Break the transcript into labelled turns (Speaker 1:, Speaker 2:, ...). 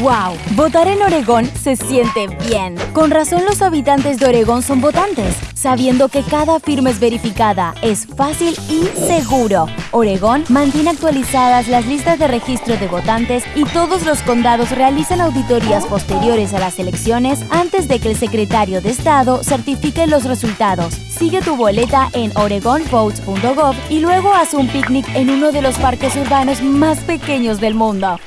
Speaker 1: ¡Wow! Votar en Oregón se siente bien. Con razón los habitantes de Oregón son votantes, sabiendo que cada firma es verificada, es fácil y seguro. Oregón mantiene actualizadas las listas de registro de votantes y todos los condados realizan auditorías posteriores a las elecciones antes de que el secretario de Estado certifique los resultados. Sigue tu boleta en oregonvotes.gov y luego haz un picnic en uno de los parques urbanos más pequeños del mundo.